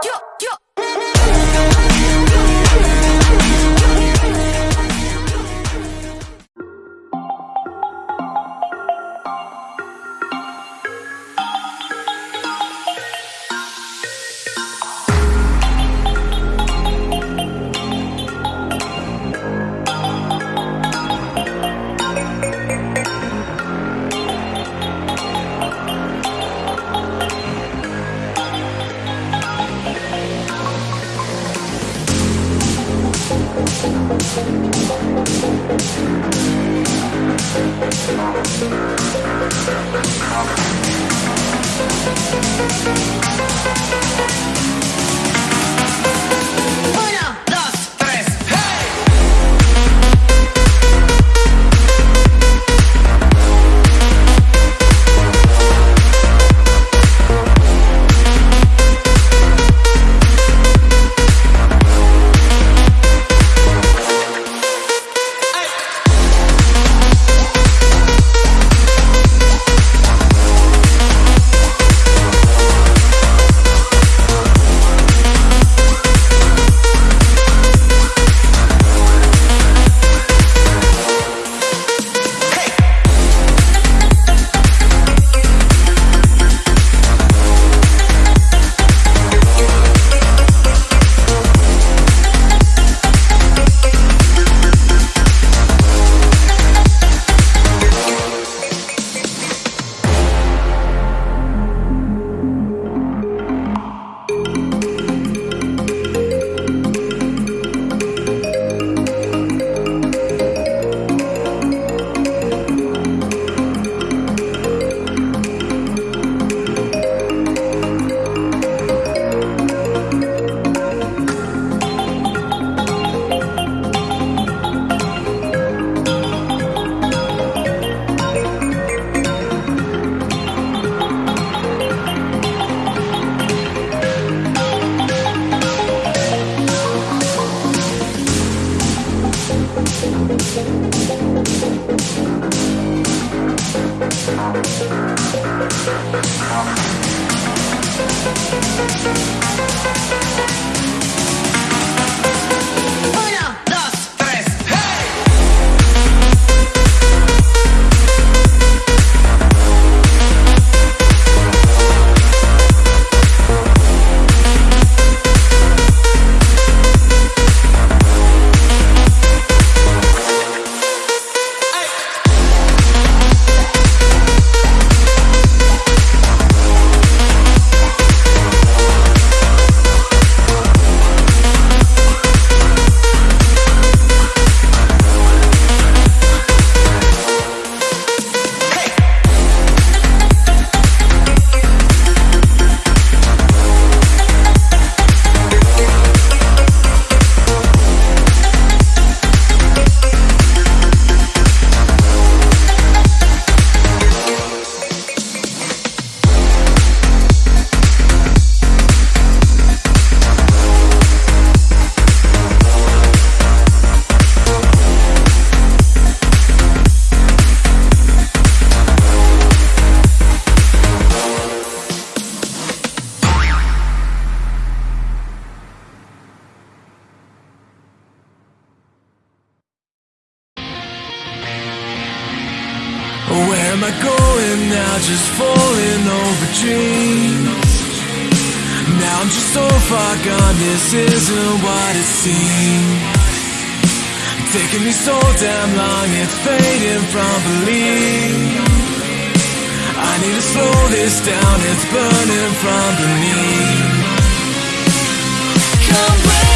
キュッキ Thank just falling over dreams. Now I'm just so far gone, this isn't what it seems. Taking me so damn long, it's fading from belief. I need to slow this down, it's burning from beneath. Come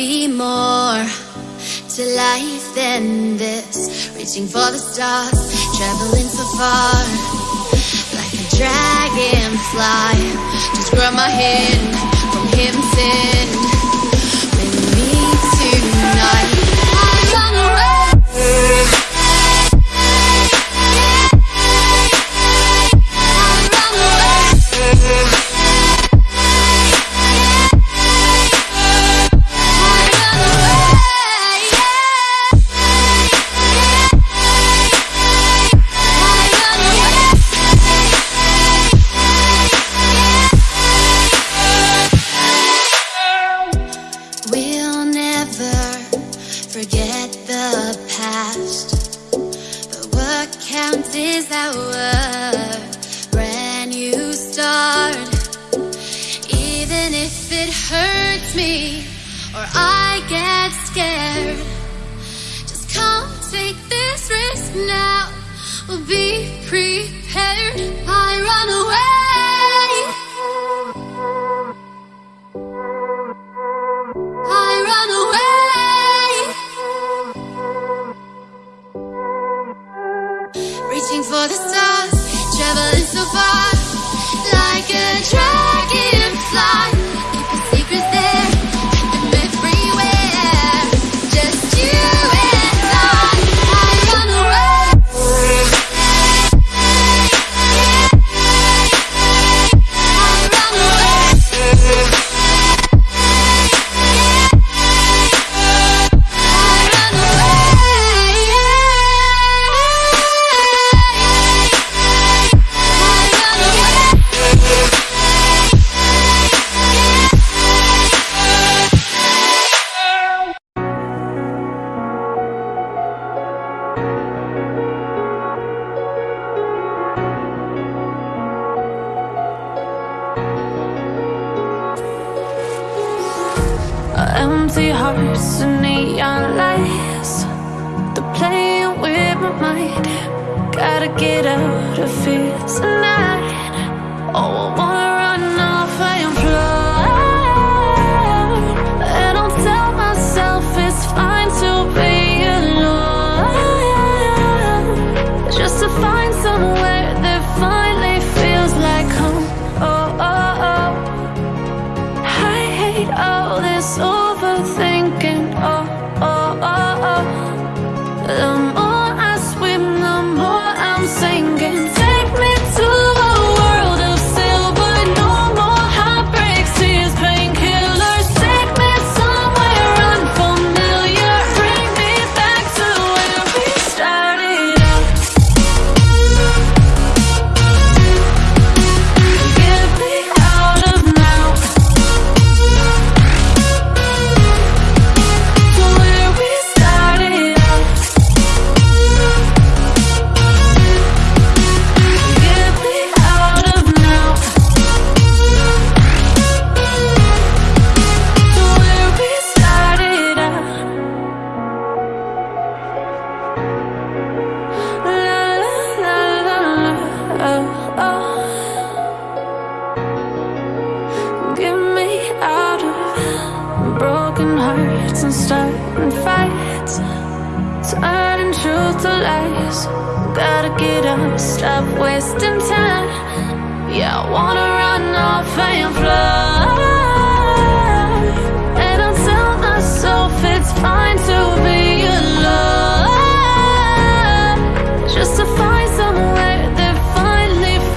be more to life than this. Reaching for the stars, traveling so far. Like a dragonfly Just grab my hand from him sin. gotta get out of here tonight. Oh, the lies. Gotta get up, stop wasting time. Yeah, I wanna run off and fly